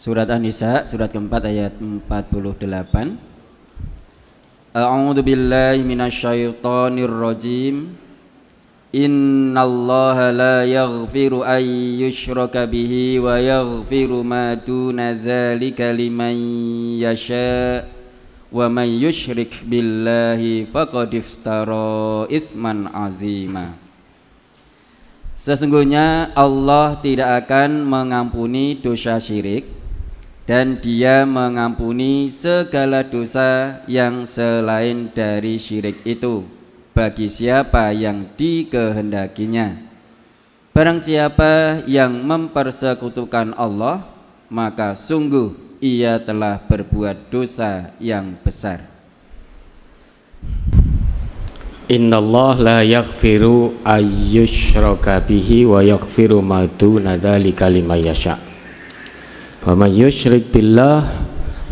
Surat An-Nisa surat keempat ayat 48 A'udzu billahi minasyaitonir rajim Innallaha la yaghfiru an yushraka bihi wa yaghfiru ma duna dzalika liman yasha wa man yushrik billahi faqad iftara isman azima. Sesungguhnya Allah tidak akan mengampuni dosa syirik dan dia mengampuni segala dosa yang selain dari syirik itu bagi siapa yang dikehendakinya. Barang siapa yang mempersekutukan Allah maka sungguh ia telah berbuat dosa yang besar. Allah la yaghfiru ayyushraka bihi wa yaghfiru ma duna dzalika liman yasha' Wa may yusyrik billah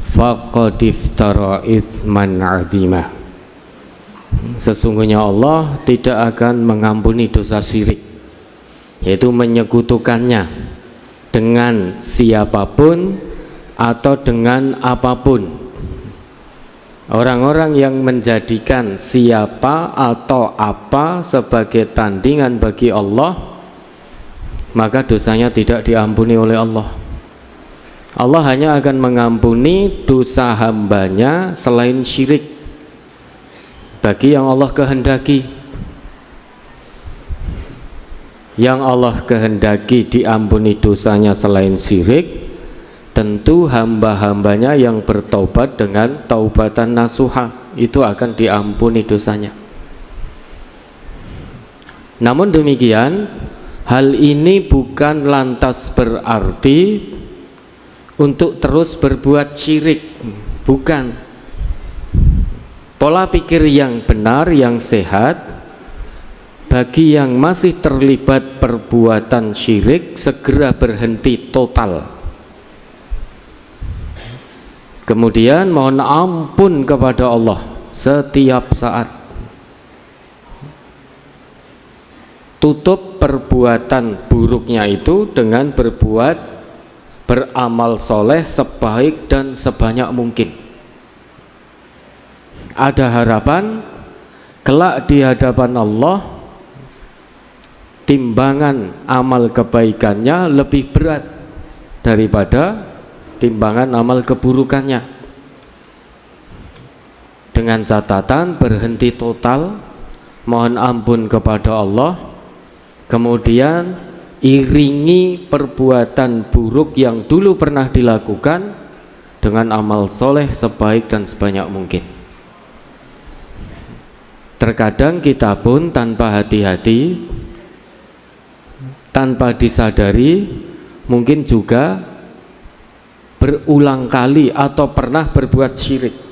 faqad iftara itsman 'azima. Sesungguhnya Allah tidak akan mengampuni dosa syirik yaitu menyekutukannya dengan siapa pun atau dengan apa pun Orang-orang yang menjadikan siapa atau apa sebagai tandingan bagi Allah maka dosanya tidak diampuni oleh Allah Allah hanya akan mengampuni dosa hambanya selain syirik. Bagi yang Allah kehendaki. Yang Allah kehendaki diampuni dosanya selain syirik tentu hamba-hambanya yang bertobat dengan taubatan nasuha itu akan diampuni dosanya. Namun demikian hal ini bukan lantas berarti untuk terus berbuat syirik bukan. Pola pikir yang benar yang sehat bagi yang masih terlibat perbuatan syirik segera berhenti total. Kemudian mohon ampun kepada Allah setiap saat. Tutup perbuatan buruknya itu dengan berbuat beramal soleh sebaik dan sebanyak mungkin. Ada harapan? Kelak di hadapan Allah timbangan amal kebaikannya lebih berat daripada timbangan amal keburukannya. Dengan catatan berhenti total mohon ampun kepada Allah. Kemudian iringi perbuatan buruk yang dulu pernah dilakukan dengan amal soleh sebaik dan sebanyak mungkin. Terkadang kita pun tanpa hati-hati tanpa disadari mungkin juga berulang kali atau pernah berbuat syirik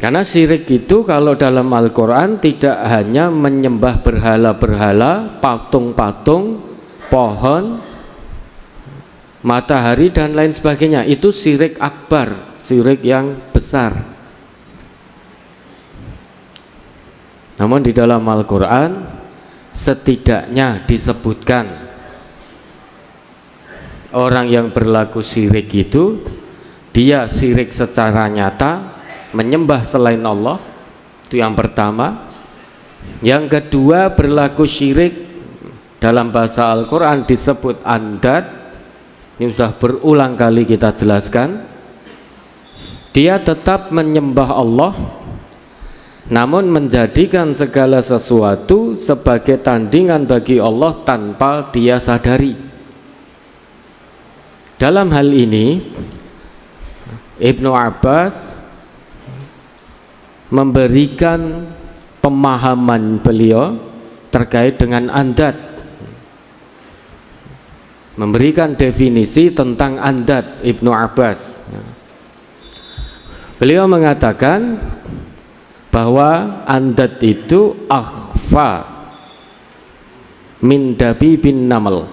karena syirik itu kalau dalam Al-Quran tidak hanya menyembah berhala-berhala, patung-patung, pohon, matahari dan lain sebagainya. Itu syirik akbar, syirik yang besar. Namun di dalam Al-Quran setidaknya disebutkan orang yang berlaku syirik itu dia syirik secara nyata menyembah selain Allah itu yang pertama. Yang kedua berlaku syirik. Dalam bahasa Al-Quran disebut andat. Ini sudah berulang kali kita jelaskan. Dia tetap menyembah Allah namun menjadikan segala sesuatu sebagai tandingan bagi Allah tanpa dia sadari. Dalam hal ini Ibnu Abbas memberikan pemahaman beliau terkait dengan andat memberikan definisi tentang andat Ibnu Abbas. Beliau mengatakan bahwa andat itu akhfa min dabi bin namal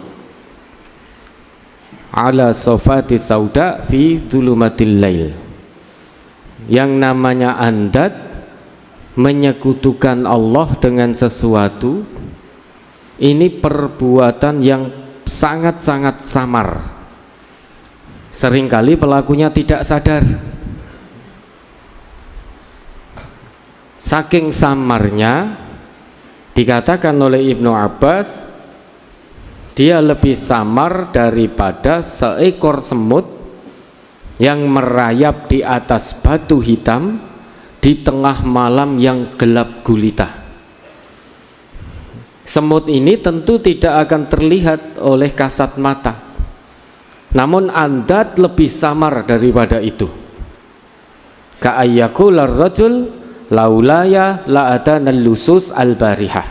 ala sofati sauda fi dulumatil lail. Yang namanya andat menyekutukan Allah dengan sesuatu ini perbuatan yang sangat-sangat samar. Seringkali pelakunya tidak sadar. Saking samarnya dikatakan oleh Ibnu Abbas dia lebih samar daripada seekor semut yang merayap di atas batu hitam di tengah malam yang gelap gulita. Semut ini tentu tidak akan terlihat oleh kasat mata. Namun andat lebih samar daripada itu. Ka'ayyakular rajul laulaya la'adana lusus al-barihah.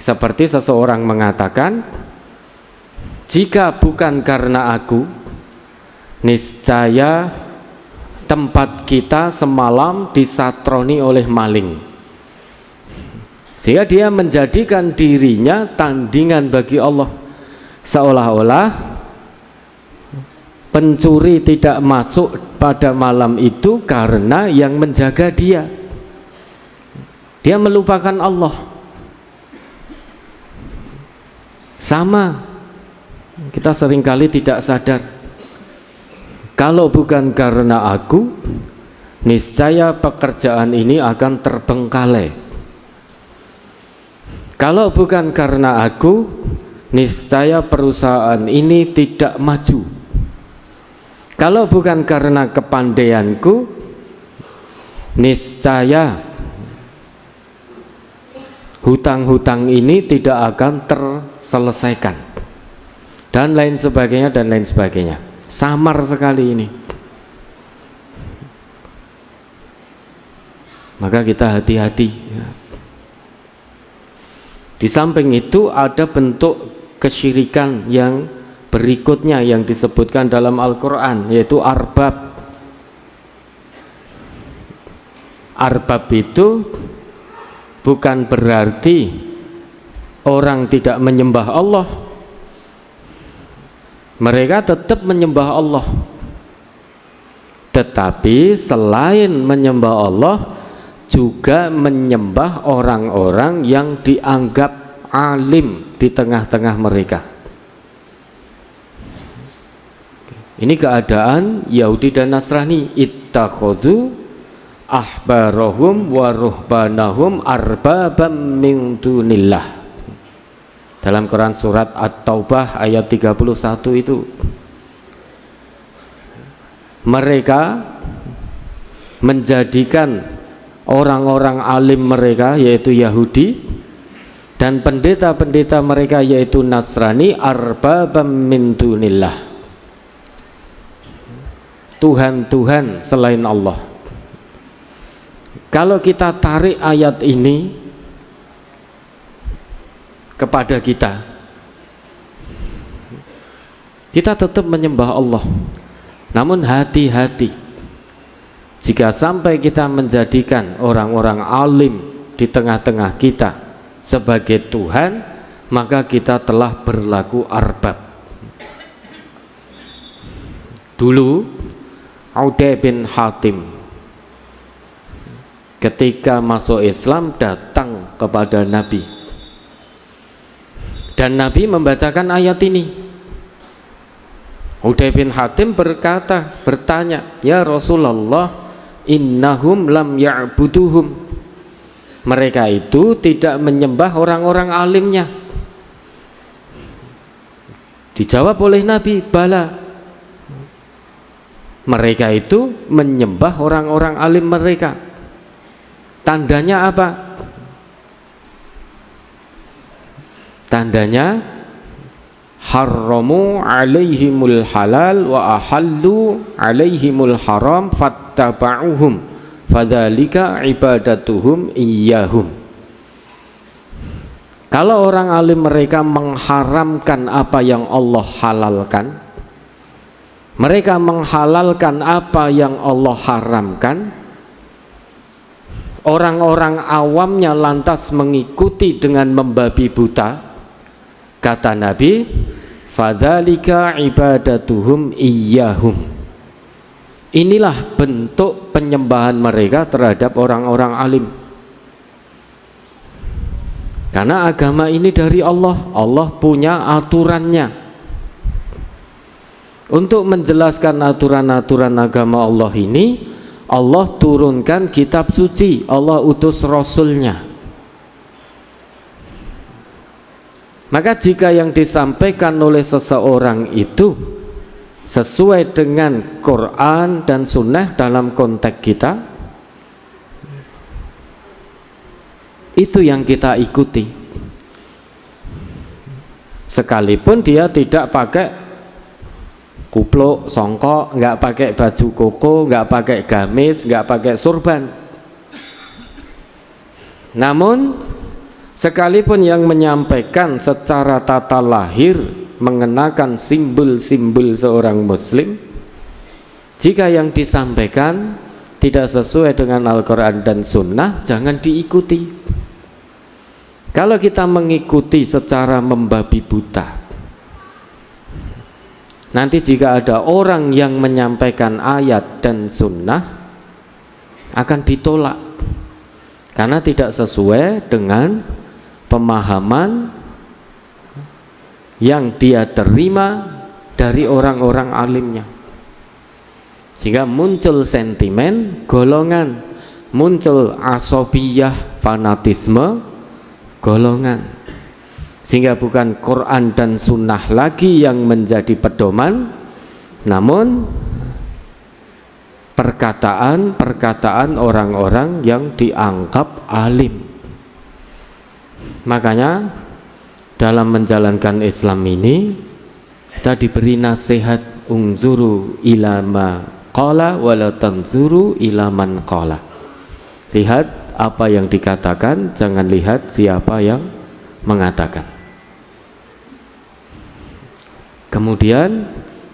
Seperti seseorang mengatakan jika bukan karena aku niscaya tempat kita semalam disatroni oleh maling. Sehingga dia menjadikan dirinya tandingan bagi Allah. Seolah-olah pencuri tidak masuk pada malam itu karena yang menjaga dia. Dia melupakan Allah. Sama. Kita sering kali tidak sadar kalau bukan karena aku niscaya pekerjaan ini akan terbengkalai. Kalau bukan karena aku niscaya perusahaan ini tidak maju. Kalau bukan karena kepandaianku niscaya hutang-hutang ini tidak akan terselesaikan. Dan lain sebagainya dan lain sebagainya samar sekali ini maka kita hati-hati ya. di samping itu ada bentuk kesyirikan yang berikutnya yang disebutkan dalam Al-Quran yaitu arbab arbab itu bukan berarti orang tidak menyembah Allah mereka tetap menyembah Allah. Tetapi selain menyembah Allah juga menyembah orang-orang yang dianggap alim di tengah-tengah mereka. Ini keadaan Yahudi dan Nasrani. Ittakhadhu ahbarahum wa ruhbanahum arbabam min dunillah. Dalam Quran surat At-Taubah ayat 31 itu mereka menjadikan orang-orang alim mereka yaitu Yahudi dan pendeta-pendeta mereka yaitu Nasrani arbabam min dunillah. Tuhan-Tuhan selain Allah. Kalau kita tarik ayat ini kepada kita. Kita tetap menyembah Allah. Namun hati-hati. Jika sampai kita menjadikan orang-orang alim di tengah-tengah kita sebagai Tuhan maka kita telah berlaku arbab. Dulu Aude bin Hatim ketika masuk Islam datang kepada Nabi dan Nabi membacakan ayat ini. Uday bin Hatim berkata bertanya ya Rasulullah innahum lam ya'buduhum. Mereka itu tidak menyembah orang-orang alimnya. Dijawab oleh Nabi bala. Mereka itu menyembah orang-orang alim mereka. Tandanya apa tandanya haramu alaihimul halal wa ahallu alaihimul haram fattaba'uhum fadhalika ibadatuhum iyahum kalau orang alim mereka mengharamkan apa yang Allah halalkan mereka menghalalkan apa yang Allah haramkan orang-orang awamnya lantas mengikuti dengan membabi buta kata Nabi fadzalika ibadatuhum iyyahum. Inilah bentuk penyembahan mereka terhadap orang-orang alim. Karena agama ini dari Allah Allah punya aturannya. Untuk menjelaskan aturan-aturan agama Allah ini Allah turunkan kitab suci Allah utus Rasulnya maka jika yang disampaikan oleh seseorang itu sesuai dengan Quran dan Sunnah dalam konteks kita itu yang kita ikuti sekalipun dia tidak pakai kupluk, songkok, nggak pakai baju koko, nggak pakai gamis, nggak pakai surban. Namun sekalipun yang menyampaikan secara tata lahir mengenakan simbol-simbol seorang muslim, jika yang disampaikan tidak sesuai dengan Al-Quran dan Sunnah, jangan diikuti. Kalau kita mengikuti secara membabi buta, Nanti jika ada orang yang menyampaikan ayat dan sunnah akan ditolak karena tidak sesuai dengan pemahaman yang dia terima dari orang-orang alimnya. Sehingga muncul sentimen golongan. Muncul asobiyah fanatisme golongan. Sehingga bukan Quran dan Sunnah lagi yang menjadi pedoman namun perkataan-perkataan orang-orang yang dianggap alim makanya dalam menjalankan Islam ini kita diberi nasihat ungzuru ilama qala wala tanzuru ilaman qala lihat apa yang dikatakan jangan lihat siapa yang mengatakan Kemudian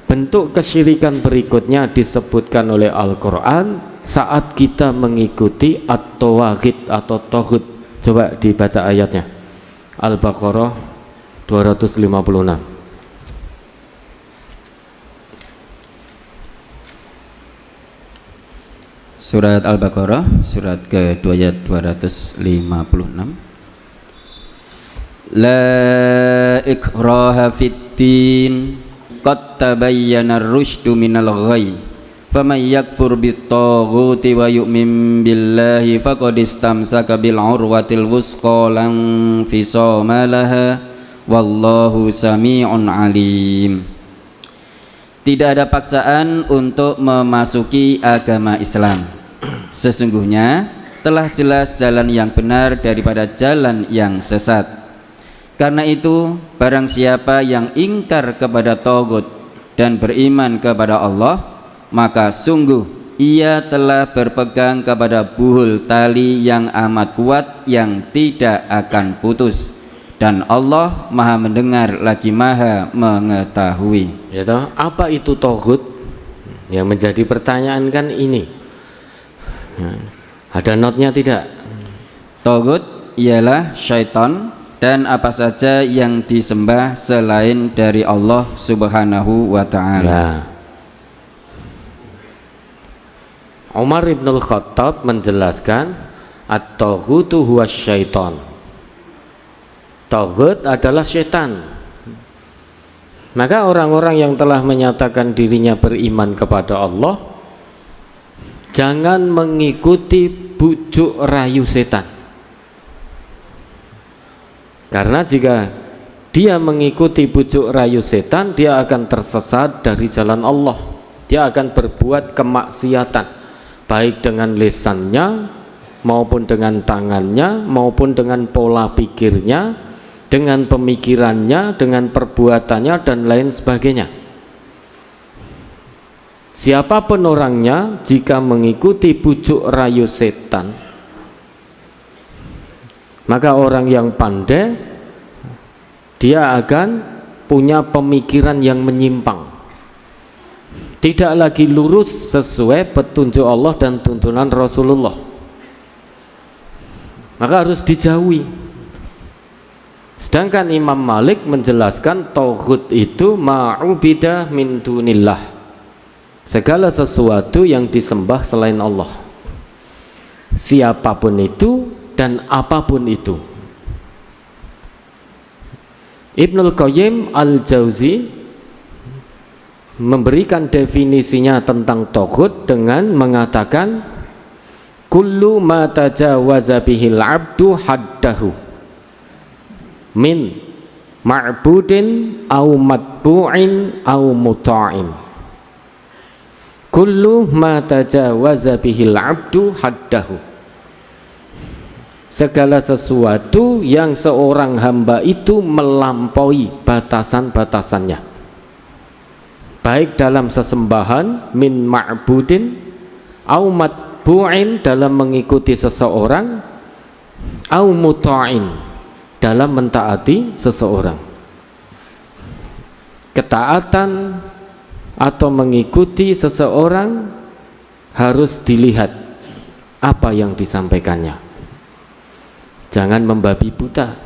bentuk kesyirikan berikutnya disebutkan oleh Al-Quran saat kita mengikuti at-tawagid atau tohud. Coba dibaca ayatnya. Al-Baqarah 256 Surat Al-Baqarah surat ke 256 La ikraha fid din qad tabayyana ar-rusydu minal ghayy faman yakfur bitaghuti wa yu'min billahi faqad istamsaka bil urwatil wusqa lan fisama laha. Wallahu sami'un alim. Tidak ada paksaan untuk memasuki agama Islam. Sesungguhnya telah jelas jalan yang benar daripada jalan yang sesat. Karena itu barang siapa yang ingkar kepada togut dan beriman kepada Allah maka sungguh ia telah berpegang kepada buhul tali yang amat kuat yang tidak akan putus. Dan Allah maha mendengar lagi maha mengetahui. Ya toh, apa itu Togut yang menjadi pertanyaan kan ini. Nah, ada notnya tidak? Togut ialah syaitan dan apa saja yang disembah selain dari Allah Subhanahu wa taala. Ya. Umar bin Khattab menjelaskan at-taghutu huwa syaitan. Taghut adalah syaitan. Maka orang-orang yang telah menyatakan dirinya beriman kepada Allah jangan mengikuti bujuk rayu setan karena jika dia mengikuti bujuk rayu setan, dia akan tersesat dari jalan Allah. Dia akan berbuat kemaksiatan, baik dengan lisannya, maupun dengan tangannya, maupun dengan pola pikirnya, dengan pemikirannya, dengan perbuatannya, dan lain sebagainya. Siapa pun orangnya, jika mengikuti bujuk rayu setan, maka orang yang pandai dia akan punya pemikiran yang menyimpang tidak lagi lurus sesuai petunjuk Allah dan tuntunan Rasulullah. Maka harus dijauhi. Sedangkan Imam Malik menjelaskan tauhid itu ma'ubidah min dunillah. Segala sesuatu yang disembah selain Allah. Siapa pun itu dan apa pun itu. Ibnul Qayyim Al-Jauzi memberikan definisinya tentang togut dengan mengatakan kullu ma tajawaza bihil abdu haddahu min ma'budin au matbu'in au muta'in. Kullu ma tajawaza bihil abdu haddahu. Segala sesuatu yang seorang hamba itu melampaui batasan-batasannya baik dalam sesembahan min ma'budin au matbu'in dalam mengikuti seseorang au muta'in dalam mentaati seseorang. Ketaatan atau mengikuti seseorang harus dilihat apa yang disampaikannya. Jangan membabi buta.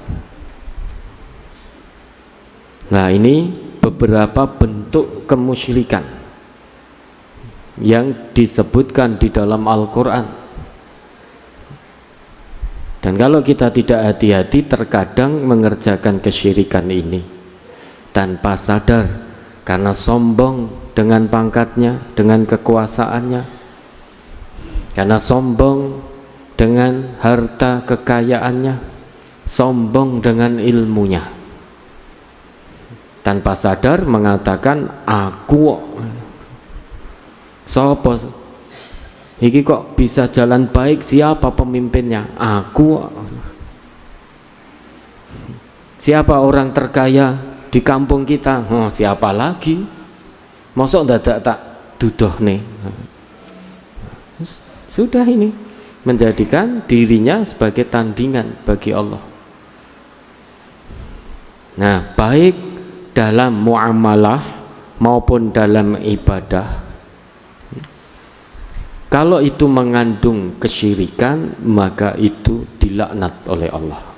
Nah ini beberapa bentuk kemusyrikan yang disebutkan di dalam Al-Quran. Dan kalau kita tidak hati-hati terkadang mengerjakan kesyirikan ini tanpa sadar karena sombong dengan pangkatnya, dengan kekuasaannya karena sombong dengan harta kekayaannya sombong dengan ilmunya tanpa sadar mengatakan aku sopo? Iki kok bisa jalan baik? Siapa pemimpinnya? Aku siapa orang terkaya di kampung kita? Oh, siapa lagi? Mosok dadak tak dudoh nih. Sudah ini menjadikan dirinya sebagai tandingan bagi Allah. Nah baik dalam muamalah maupun dalam ibadah. Kalau itu mengandung kesyirikan maka itu dilaknat oleh Allah